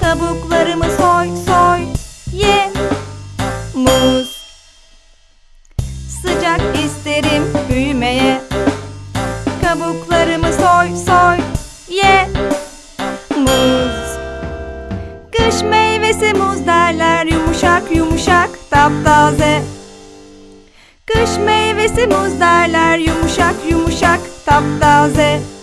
Kabuklarımı soy soy ye. Muz. Sıcak isterim büyümeye. Kabuklarımı soy soy ye. Muz. Kış meyvesi muz derler yumuşak yumuşak taptaze. Kış meyvesi muz derler yumuşak yumuşak taptaze.